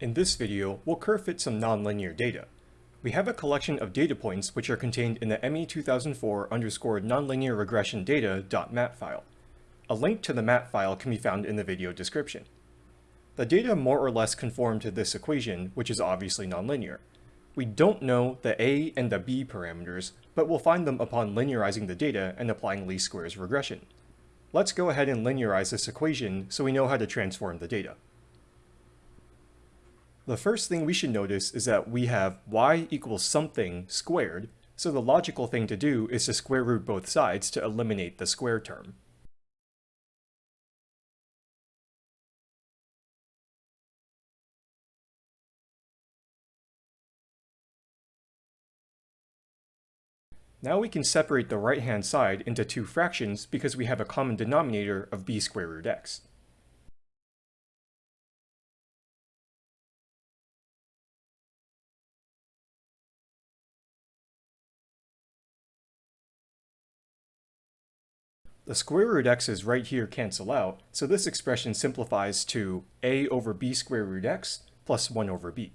In this video, we'll curve fit some nonlinear data. We have a collection of data points which are contained in the ME 2004 underscore nonlinear regression data.mat file. A link to the mat file can be found in the video description. The data more or less conform to this equation, which is obviously nonlinear. We don't know the a and the b parameters, but we'll find them upon linearizing the data and applying least squares regression. Let's go ahead and linearize this equation so we know how to transform the data. The first thing we should notice is that we have y equals something squared, so the logical thing to do is to square root both sides to eliminate the square term. Now we can separate the right-hand side into two fractions because we have a common denominator of b square root x. The square root x's right here cancel out, so this expression simplifies to a over b square root x plus 1 over b.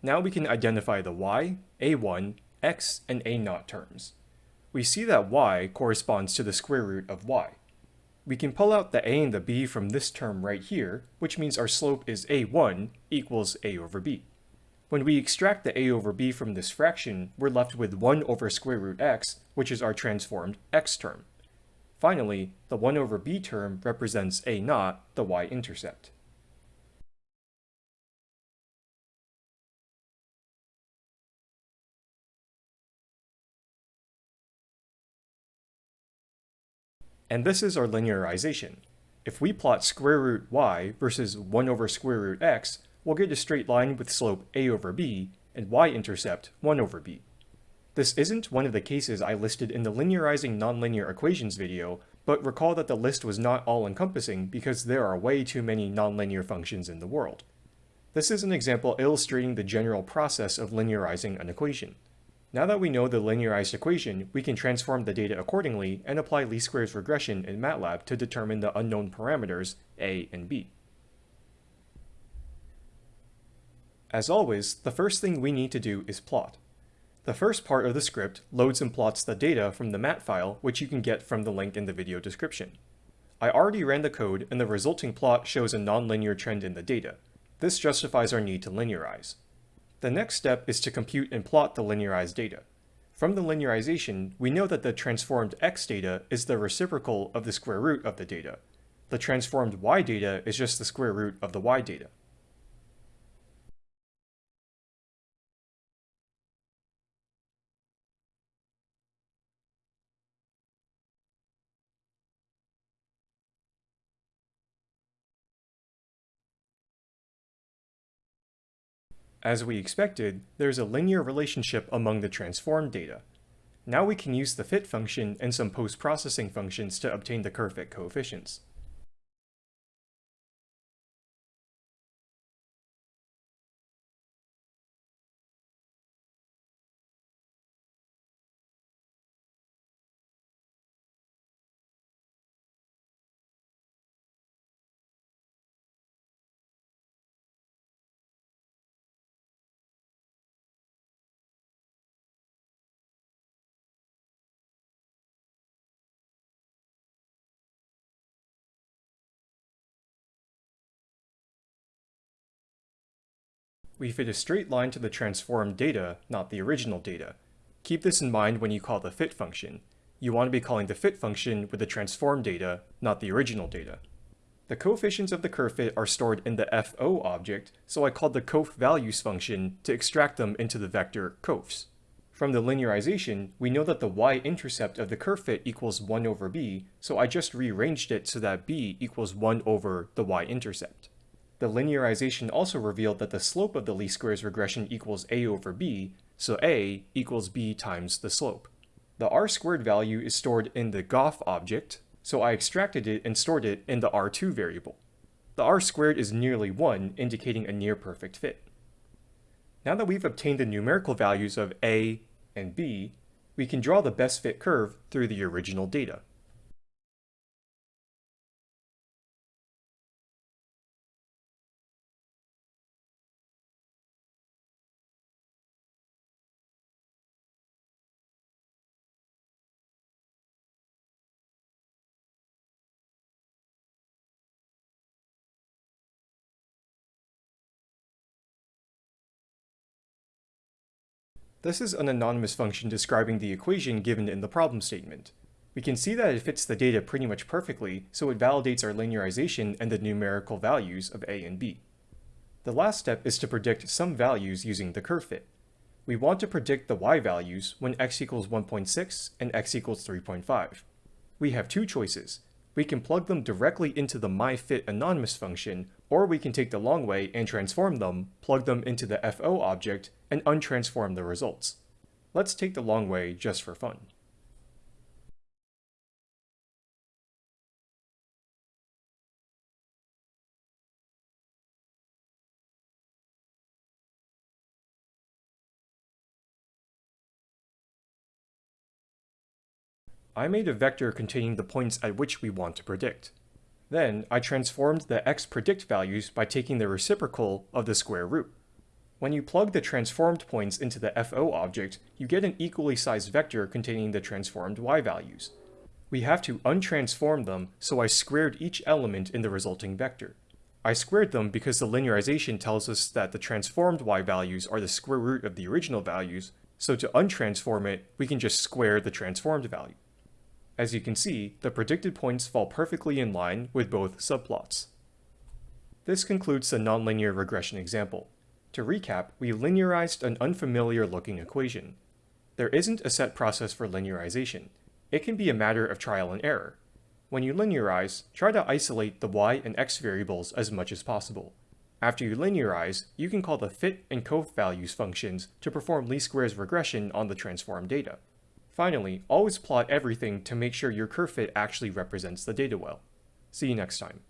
Now we can identify the y, a1, x, and a0 terms. We see that y corresponds to the square root of y. We can pull out the a and the b from this term right here, which means our slope is a1 equals a over b. When we extract the a over b from this fraction, we're left with 1 over square root x, which is our transformed x term. Finally, the 1 over b term represents a naught, the y-intercept. And this is our linearization. If we plot square root y versus 1 over square root x, we'll get a straight line with slope a over b and y-intercept 1 over b. This isn't one of the cases I listed in the linearizing nonlinear equations video, but recall that the list was not all-encompassing because there are way too many nonlinear functions in the world. This is an example illustrating the general process of linearizing an equation. Now that we know the linearized equation, we can transform the data accordingly and apply least squares regression in MATLAB to determine the unknown parameters a and b. As always, the first thing we need to do is plot. The first part of the script loads and plots the data from the mat file, which you can get from the link in the video description. I already ran the code and the resulting plot shows a nonlinear trend in the data. This justifies our need to linearize. The next step is to compute and plot the linearized data. From the linearization, we know that the transformed x data is the reciprocal of the square root of the data. The transformed y data is just the square root of the y data. As we expected, there's a linear relationship among the transformed data. Now we can use the fit function and some post-processing functions to obtain the curve fit coefficients. We fit a straight line to the transformed data, not the original data. Keep this in mind when you call the fit function. You want to be calling the fit function with the transformed data, not the original data. The coefficients of the curve fit are stored in the fo object, so I called the coeffvalues function to extract them into the vector coefs. From the linearization, we know that the y-intercept of the curve fit equals 1 over b, so I just rearranged it so that b equals 1 over the y-intercept. The linearization also revealed that the slope of the least squares regression equals a over b, so a equals b times the slope. The r squared value is stored in the gof object, so I extracted it and stored it in the r2 variable. The r squared is nearly 1, indicating a near perfect fit. Now that we've obtained the numerical values of a and b, we can draw the best fit curve through the original data. This is an anonymous function describing the equation given in the problem statement. We can see that it fits the data pretty much perfectly, so it validates our linearization and the numerical values of a and b. The last step is to predict some values using the curve fit. We want to predict the y values when x equals 1.6 and x equals 3.5. We have two choices. We can plug them directly into the myFit anonymous function, or we can take the long way and transform them, plug them into the FO object, and untransform the results. Let's take the long way just for fun. I made a vector containing the points at which we want to predict. Then, I transformed the x predict values by taking the reciprocal of the square root. When you plug the transformed points into the FO object, you get an equally sized vector containing the transformed y values. We have to untransform them, so I squared each element in the resulting vector. I squared them because the linearization tells us that the transformed y values are the square root of the original values, so to untransform it, we can just square the transformed value. As you can see, the predicted points fall perfectly in line with both subplots. This concludes the nonlinear regression example. To recap, we linearized an unfamiliar looking equation. There isn't a set process for linearization. It can be a matter of trial and error. When you linearize, try to isolate the y and x variables as much as possible. After you linearize, you can call the fit and values functions to perform least squares regression on the transformed data. Finally, always plot everything to make sure your curve fit actually represents the data well. See you next time.